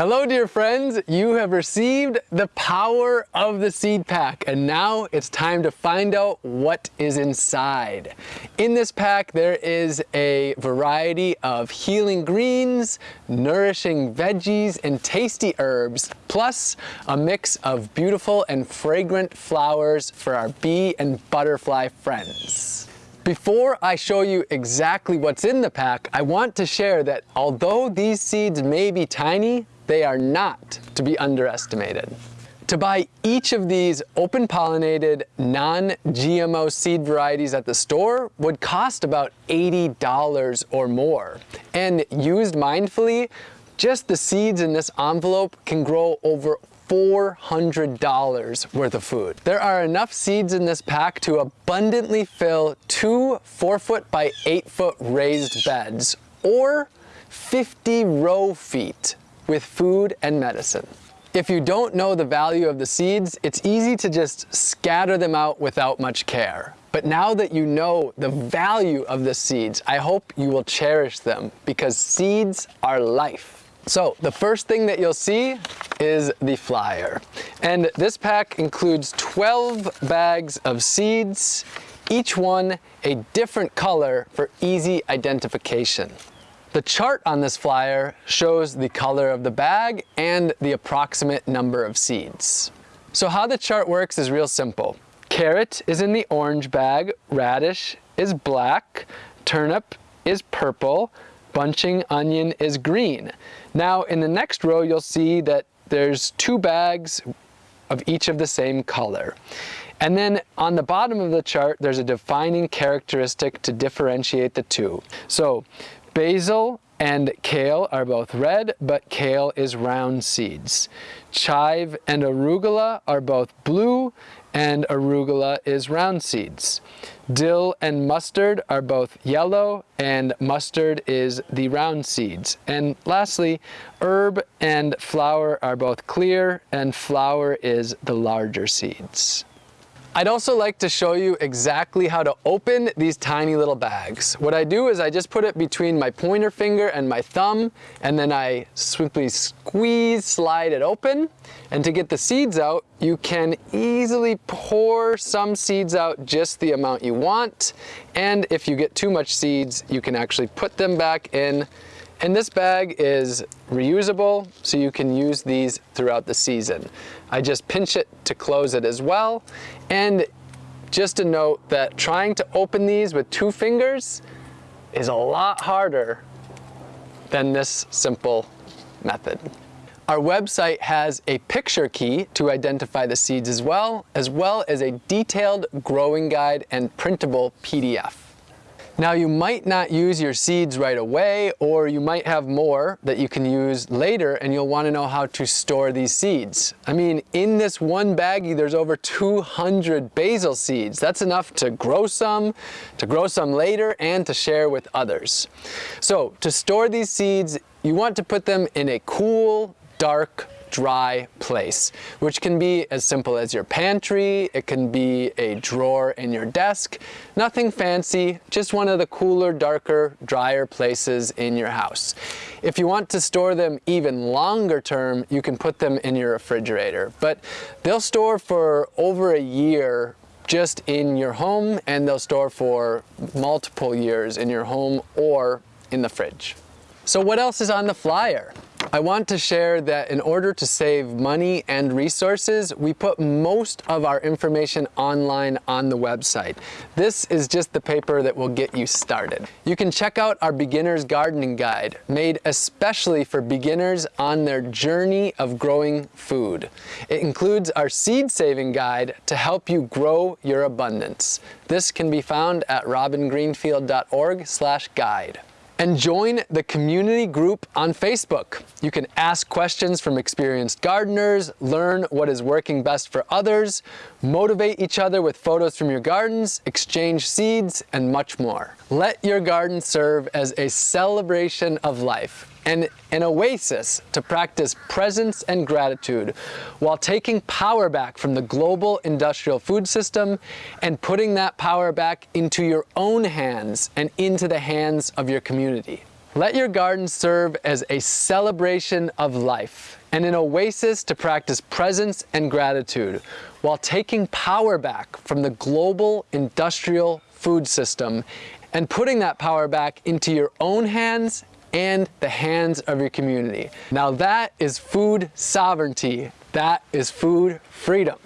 Hello dear friends, you have received the power of the seed pack and now it's time to find out what is inside. In this pack there is a variety of healing greens, nourishing veggies and tasty herbs, plus a mix of beautiful and fragrant flowers for our bee and butterfly friends. Before I show you exactly what's in the pack, I want to share that although these seeds may be tiny, they are not to be underestimated. To buy each of these open pollinated, non-GMO seed varieties at the store would cost about $80 or more. And used mindfully, just the seeds in this envelope can grow over $400 worth of food. There are enough seeds in this pack to abundantly fill two 4 foot by 8 foot raised beds or 50 row feet with food and medicine. If you don't know the value of the seeds, it's easy to just scatter them out without much care. But now that you know the value of the seeds, I hope you will cherish them because seeds are life. So the first thing that you'll see is the flyer. And this pack includes 12 bags of seeds, each one a different color for easy identification. The chart on this flyer shows the color of the bag and the approximate number of seeds. So how the chart works is real simple. Carrot is in the orange bag, radish is black, turnip is purple, bunching onion is green. Now in the next row you'll see that there's two bags of each of the same color. And then on the bottom of the chart, there's a defining characteristic to differentiate the two. So Basil and kale are both red, but kale is round seeds. Chive and arugula are both blue, and arugula is round seeds. Dill and mustard are both yellow, and mustard is the round seeds. And lastly, herb and flower are both clear, and flower is the larger seeds. I'd also like to show you exactly how to open these tiny little bags. What I do is I just put it between my pointer finger and my thumb and then I simply squeeze, slide it open. And to get the seeds out, you can easily pour some seeds out just the amount you want. And if you get too much seeds, you can actually put them back in and this bag is reusable, so you can use these throughout the season. I just pinch it to close it as well. And just a note that trying to open these with two fingers is a lot harder than this simple method. Our website has a picture key to identify the seeds as well, as well as a detailed growing guide and printable PDF. Now you might not use your seeds right away or you might have more that you can use later and you'll want to know how to store these seeds. I mean in this one baggie there's over 200 basil seeds. That's enough to grow some, to grow some later and to share with others. So to store these seeds you want to put them in a cool, dark, dry place, which can be as simple as your pantry, it can be a drawer in your desk, nothing fancy, just one of the cooler, darker, drier places in your house. If you want to store them even longer term, you can put them in your refrigerator, but they'll store for over a year just in your home and they'll store for multiple years in your home or in the fridge. So what else is on the flyer? I want to share that in order to save money and resources, we put most of our information online on the website. This is just the paper that will get you started. You can check out our beginner's gardening guide, made especially for beginners on their journey of growing food. It includes our seed saving guide to help you grow your abundance. This can be found at robgreenfield.org guide and join the community group on Facebook. You can ask questions from experienced gardeners, learn what is working best for others, motivate each other with photos from your gardens, exchange seeds, and much more. Let your garden serve as a celebration of life and an oasis to practice presence and gratitude while taking power back from the global industrial food system and putting that power back into your own hands and into the hands of your community. Let your garden serve as a celebration of life and an oasis to practice presence and gratitude while taking power back from the global industrial food system and putting that power back into your own hands and the hands of your community. Now that is food sovereignty. That is food freedom.